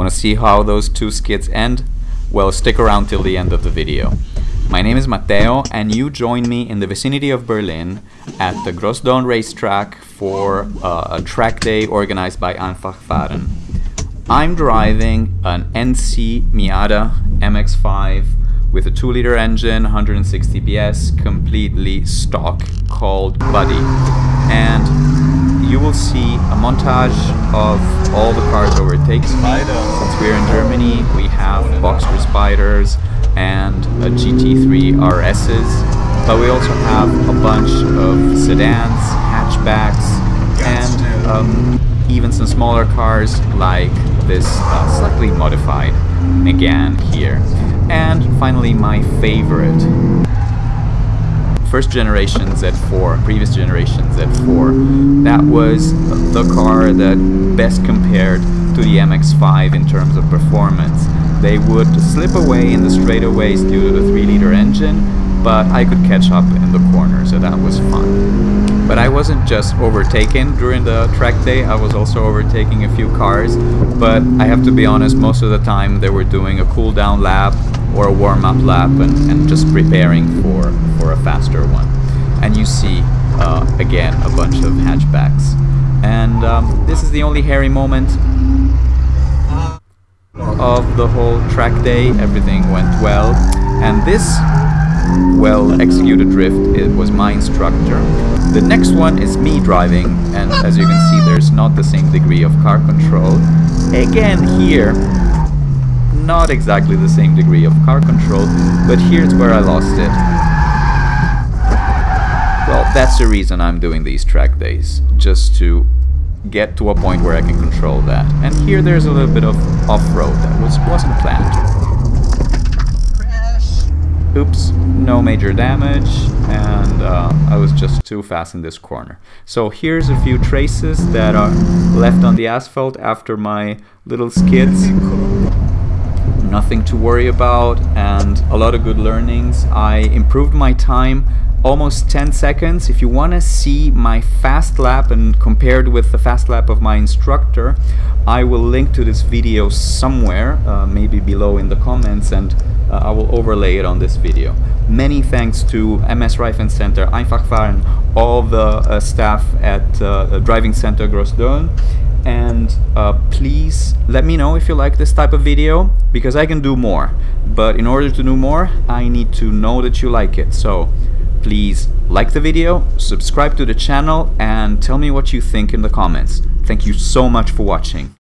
Want to see how those two skits end? Well, stick around till the end of the video. My name is Matteo, and you join me in the vicinity of Berlin at the Groß Dölln racetrack for uh, a track day organized by Einfach Fahren. I'm driving an NC Miata MX-5 with a 2-liter engine, 160 PS, completely stock, called Buddy. And you will see a montage of all the cars overtakes me. Since we're in Germany, we have Boxster Spyders, and a GT3 RSs, but we also have a bunch of sedans, hatchbacks, and um, even some smaller cars like this uh, slightly modified Megane here. And finally my favorite, first generation Z4, previous generation Z4. That was the car that best compared to the MX-5 in terms of performance. They would slip away in the straightaways due to the 3-liter engine, but I could catch up in the corner, so that was fun. But I wasn't just overtaken during the track day, I was also overtaking a few cars, but I have to be honest, most of the time they were doing a cool down lap or a warm-up lap and, and, just preparing for, for a faster one. And you see, uh, again, a bunch of hatchbacks. And um, this is the only hairy moment of the whole track day. Everything went well. And this well executed drift it was my instructor. The next one is me driving and as you can see there's not the same degree of car control. Again here not exactly the same degree of car control but here's where I lost it. Well that's the reason I'm doing these track days just to get to a point where I can control that. And here there's a little bit of off-road that was, wasn't planned. Oops, no major damage, and uh, I was just too fast in this corner. So here's a few traces that are left on the asphalt after my little skids. Nothing to worry about and a lot of good learnings. I improved my time almost 10 seconds. If you want to see my fast lap and compared with the fast lap of my instructor, I will link to this video somewhere, uh, maybe below in the comments, and uh, I will overlay it on this video. Many thanks to MS Reifen Center, Einfach Fahren, all the uh, staff at uh, Driving Center Groß Dölln, and uh, please let me know if you like this type of video because I can do more but in order to do more I need to know that you like it so Please like the video, subscribe to the channel and tell me what you think in the comments. Thank you so much for watching.